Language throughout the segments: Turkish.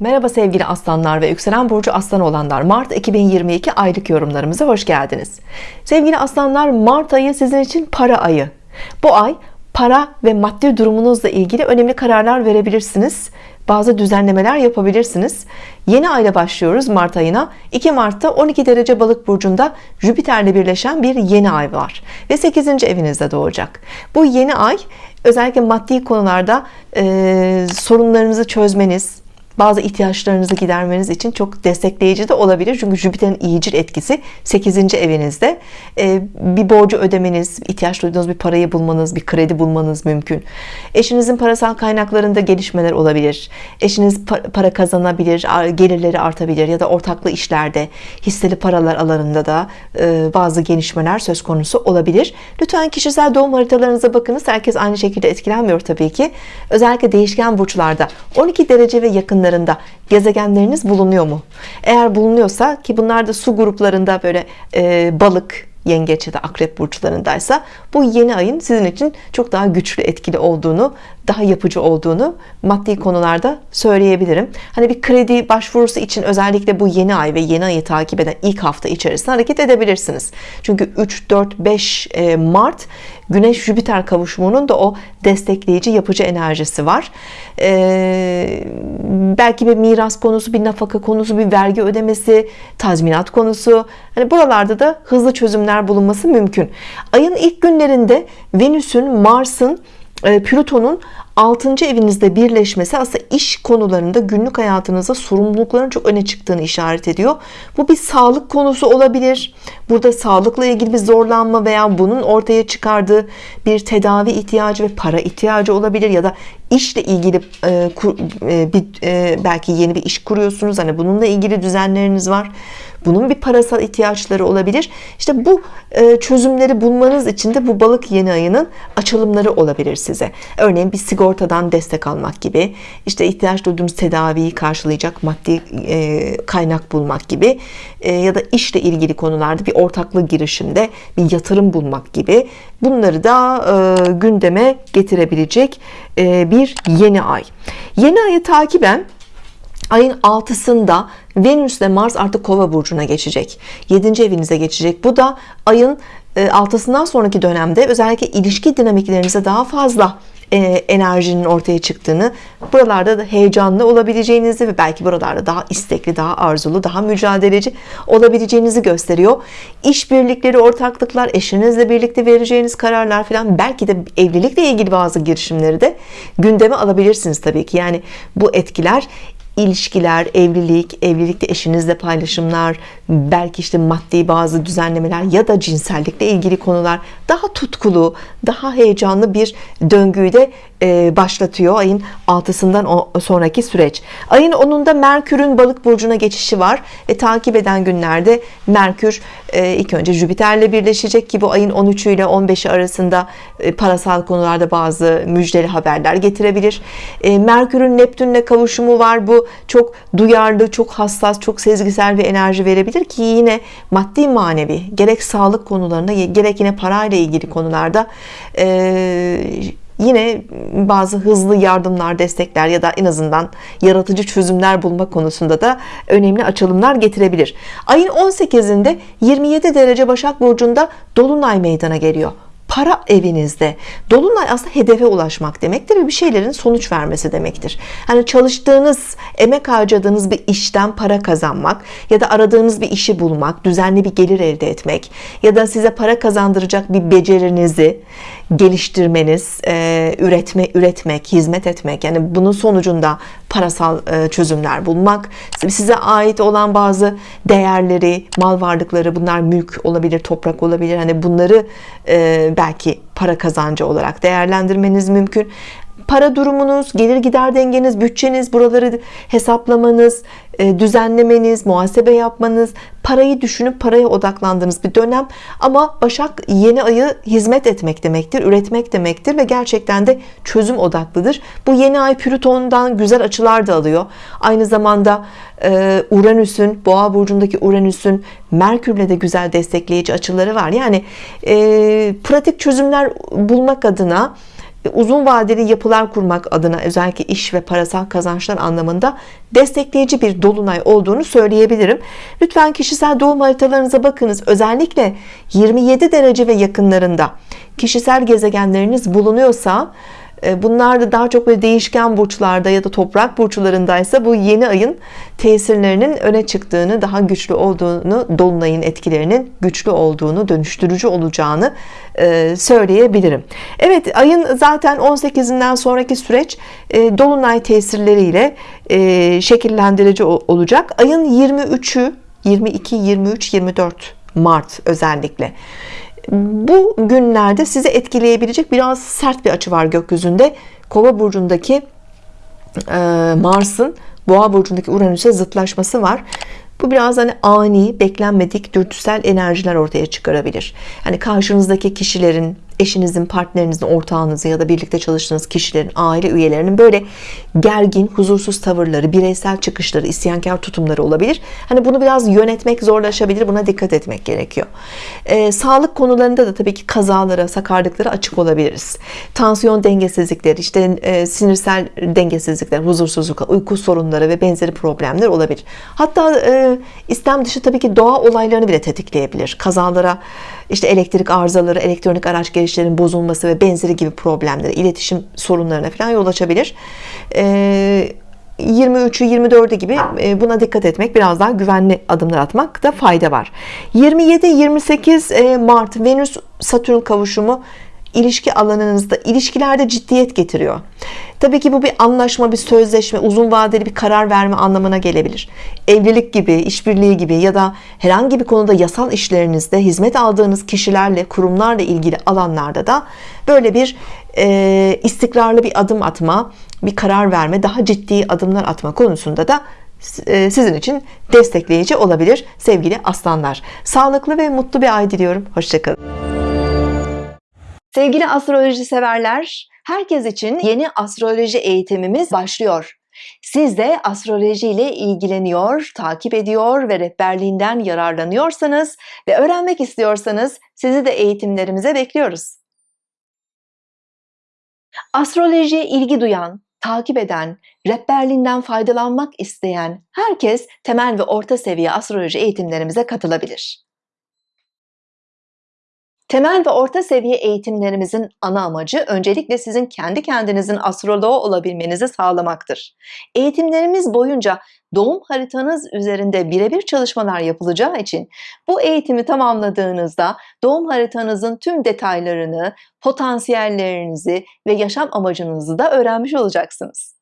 Merhaba sevgili aslanlar ve yükselen burcu aslan olanlar. Mart 2022 aylık yorumlarımıza hoş geldiniz. Sevgili aslanlar Mart ayı sizin için para ayı. Bu ay para ve maddi durumunuzla ilgili önemli kararlar verebilirsiniz. Bazı düzenlemeler yapabilirsiniz. Yeni ayla başlıyoruz Mart ayına. 2 Mart'ta 12 derece balık burcunda Jüpiter'le birleşen bir yeni ay var ve 8. evinizde doğacak. Bu yeni ay özellikle maddi konularda e, sorunlarınızı çözmeniz bazı ihtiyaçlarınızı gidermeniz için çok destekleyici de olabilir. Çünkü Jüpiter'in iyicil etkisi 8. evinizde. Ee, bir borcu ödemeniz ihtiyaç duyduğunuz bir parayı bulmanız bir kredi bulmanız mümkün. Eşinizin parasal kaynaklarında gelişmeler olabilir. Eşiniz para kazanabilir gelirleri artabilir ya da ortaklı işlerde hisseli paralar alanında da e, bazı gelişmeler söz konusu olabilir. Lütfen kişisel doğum haritalarınıza bakınız. Herkes aynı şekilde etkilenmiyor tabii ki. Özellikle değişken burçlarda 12 derece ve yakın yakınlarında gezegenleriniz bulunuyor mu? Eğer bulunuyorsa ki bunlar da su gruplarında böyle e, balık, yengeç ya da akrep burçlarındaysa bu yeni ayın sizin için çok daha güçlü etkili olduğunu daha yapıcı olduğunu maddi konularda söyleyebilirim hani bir kredi başvurusu için özellikle bu yeni ay ve yeni ayı takip eden ilk hafta içerisinde hareket edebilirsiniz çünkü 3 4 5 Mart Güneş Jüpiter kavuşumunun da o destekleyici yapıcı enerjisi var. Ee, belki bir miras konusu bir nafaka konusu bir vergi ödemesi tazminat konusu. Hani buralarda da hızlı çözümler bulunması mümkün. Ayın ilk günlerinde Venüs'ün Mars'ın e, Plüton'un 6. evinizde birleşmesi aslında iş konularında günlük hayatınızda sorumlulukların çok öne çıktığını işaret ediyor. Bu bir sağlık konusu olabilir. Burada sağlıkla ilgili bir zorlanma veya bunun ortaya çıkardığı bir tedavi ihtiyacı ve para ihtiyacı olabilir ya da işle ilgili e, e, bir belki yeni bir iş kuruyorsunuz. Hani bununla ilgili düzenleriniz var. Bunun bir parasal ihtiyaçları olabilir. İşte bu e, çözümleri bulmanız için de bu balık yeni ayının açılımları olabilir size. Örneğin bir sigortadan destek almak gibi işte ihtiyaç duyduğunuz tedaviyi karşılayacak maddi e, kaynak bulmak gibi e, ya da işle ilgili konularda bir ortaklık girişimde bir yatırım bulmak gibi bunları da gündeme getirebilecek bir yeni ay yeni ayı takiben ayın 6'sında Venüs ile Mars artık kova burcuna geçecek 7. evinize geçecek bu da ayın 6'sından e, sonraki dönemde özellikle ilişki dinamiklerinize daha fazla e, enerjinin ortaya çıktığını buralarda da heyecanlı olabileceğinizi ve belki buralarda daha istekli daha arzulu daha mücadeleci olabileceğinizi gösteriyor. İşbirlikleri ortaklıklar eşinizle birlikte vereceğiniz kararlar falan belki de evlilikle ilgili bazı girişimleri de gündeme alabilirsiniz tabii ki. Yani bu etkiler ilişkiler, evlilik, evlilikte eşinizle paylaşımlar, belki işte maddi bazı düzenlemeler ya da cinsellikle ilgili konular daha tutkulu, daha heyecanlı bir döngüyü de başlatıyor ayın 6'sından sonraki süreç. Ayın 10'unda Merkür'ün balık burcuna geçişi var ve takip eden günlerde Merkür e, ilk önce Jüpiter'le birleşecek ki bu ayın 13'ü ile 15'i arasında e, parasal konularda bazı müjdeli haberler getirebilir. Merkür'ün Neptün'le kavuşumu var. Bu çok duyarlı, çok hassas, çok sezgisel bir enerji verebilir ki yine maddi manevi gerek sağlık konularında gerek yine parayla ilgili konularda yine bazı hızlı yardımlar destekler ya da en azından yaratıcı çözümler bulma konusunda da önemli açılımlar getirebilir. Ayın 18'inde 27 derece Başak Burcu'nda Dolunay meydana geliyor para evinizde dolunay aslında hedefe ulaşmak demektir ve bir şeylerin sonuç vermesi demektir. Hani çalıştığınız emek harcadığınız bir işten para kazanmak ya da aradığınız bir işi bulmak düzenli bir gelir elde etmek ya da size para kazandıracak bir becerinizi geliştirmeniz üretme üretmek hizmet etmek. Yani bunun sonucunda parasal e, çözümler bulmak. Size ait olan bazı değerleri mal varlıkları bunlar mülk olabilir toprak olabilir. Hani bunları e, belki para kazancı olarak değerlendirmeniz mümkün para durumunuz, gelir gider dengeniz, bütçeniz, buraları hesaplamanız, e, düzenlemeniz, muhasebe yapmanız, parayı düşünüp paraya odaklandığınız bir dönem ama Başak yeni ayı hizmet etmek demektir, üretmek demektir ve gerçekten de çözüm odaklıdır. Bu yeni ay Plüton'dan güzel açılar da alıyor. Aynı zamanda e, Uranüs'ün, Boğa burcundaki Uranüs'ün Merkür'le de güzel destekleyici açıları var. Yani e, pratik çözümler bulmak adına uzun vadeli yapılar kurmak adına özellikle iş ve parasal kazançlar anlamında destekleyici bir dolunay olduğunu söyleyebilirim. Lütfen kişisel doğum haritalarınıza bakınız. Özellikle 27 derece ve yakınlarında kişisel gezegenleriniz bulunuyorsa e, bunlar da daha çok böyle değişken burçlarda ya da toprak burçlarındaysa bu yeni ayın tesirlerinin öne çıktığını daha güçlü olduğunu dolunayın etkilerinin güçlü olduğunu dönüştürücü olacağını e, söyleyebilirim. Evet ayın zaten 18'inden sonraki süreç e, dolunay tesirleriyle şekillendirici olacak. Ayın 23'ü 22 23 24 Mart özellikle bu günlerde sizi etkileyebilecek biraz sert bir açı var gökyüzünde. Kova burcundaki e, Mars'ın boğa burcundaki Uranüs'e zıtlaşması var. Bu biraz hani ani beklenmedik dürtüsel enerjiler ortaya çıkarabilir. Hani karşınızdaki kişilerin eşinizin, partnerinizin, ortağınızın ya da birlikte çalıştığınız kişilerin, aile üyelerinin böyle gergin, huzursuz tavırları, bireysel çıkışları, isyankar tutumları olabilir. Hani bunu biraz yönetmek zorlaşabilir. Buna dikkat etmek gerekiyor. Ee, sağlık konularında da tabii ki kazalara, sakarlıklara açık olabiliriz. Tansiyon dengesizlikleri, işte e, sinirsel dengesizlikler, huzursuzluk, uyku sorunları ve benzeri problemler olabilir. Hatta e, istem dışı tabii ki doğa olaylarını bile tetikleyebilir. Kazalara, işte elektrik arızaları, elektronik araç gelişlerin bozulması ve benzeri gibi problemlere, iletişim sorunlarına falan yol açabilir. 23'ü 24'ü gibi e, buna dikkat etmek biraz daha güvenli adımlar atmakta fayda var 27-28 e, Mart Venüs Satürn kavuşumu ilişki alanınızda ilişkilerde ciddiyet getiriyor Tabii ki bu bir anlaşma bir sözleşme uzun vadeli bir karar verme anlamına gelebilir. Evlilik gibi işbirliği gibi ya da herhangi bir konuda yasal işlerinizde hizmet aldığınız kişilerle kurumlarla ilgili alanlarda da böyle bir e, istikrarlı bir adım atma bir karar verme daha ciddi adımlar atma konusunda da e, sizin için destekleyici olabilir sevgili aslanlar. Sağlıklı ve mutlu bir ay diliyorum. Hoşçakalın sevgili astroloji severler herkes için yeni astroloji eğitimimiz başlıyor siz de astroloji ile ilgileniyor, takip ediyor ve rehberliğinden yararlanıyorsanız ve öğrenmek istiyorsanız sizi de eğitimlerimize bekliyoruz. Astrolojiye ilgi duyan, takip eden, rehberliğinden faydalanmak isteyen herkes temel ve orta seviye astroloji eğitimlerimize katılabilir. Temel ve orta seviye eğitimlerimizin ana amacı öncelikle sizin kendi kendinizin astroloğu olabilmenizi sağlamaktır. Eğitimlerimiz boyunca doğum haritanız üzerinde birebir çalışmalar yapılacağı için bu eğitimi tamamladığınızda doğum haritanızın tüm detaylarını, potansiyellerinizi ve yaşam amacınızı da öğrenmiş olacaksınız.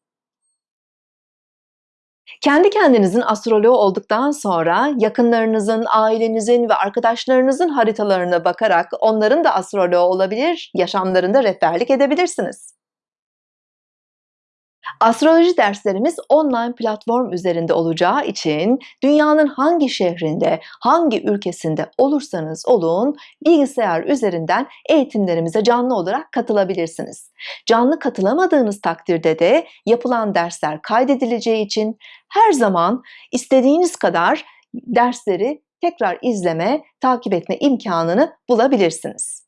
Kendi kendinizin astroloğu olduktan sonra yakınlarınızın, ailenizin ve arkadaşlarınızın haritalarına bakarak onların da astroloğu olabilir, yaşamlarında rehberlik edebilirsiniz. Astroloji derslerimiz online platform üzerinde olacağı için dünyanın hangi şehrinde, hangi ülkesinde olursanız olun bilgisayar üzerinden eğitimlerimize canlı olarak katılabilirsiniz. Canlı katılamadığınız takdirde de yapılan dersler kaydedileceği için her zaman istediğiniz kadar dersleri tekrar izleme, takip etme imkanını bulabilirsiniz.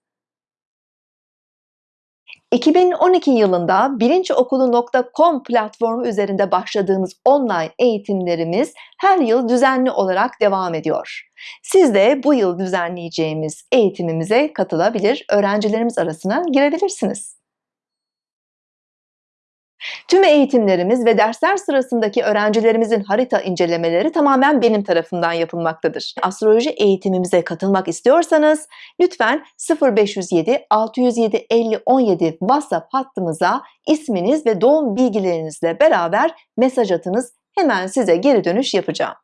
2012 yılında bilinçokulu.com platformu üzerinde başladığımız online eğitimlerimiz her yıl düzenli olarak devam ediyor. Siz de bu yıl düzenleyeceğimiz eğitimimize katılabilir, öğrencilerimiz arasına girebilirsiniz. Tüm eğitimlerimiz ve dersler sırasındaki öğrencilerimizin harita incelemeleri tamamen benim tarafından yapılmaktadır. Astroloji eğitimimize katılmak istiyorsanız lütfen 0507 607 50 17 WhatsApp hattımıza isminiz ve doğum bilgilerinizle beraber mesaj atınız. Hemen size geri dönüş yapacağım.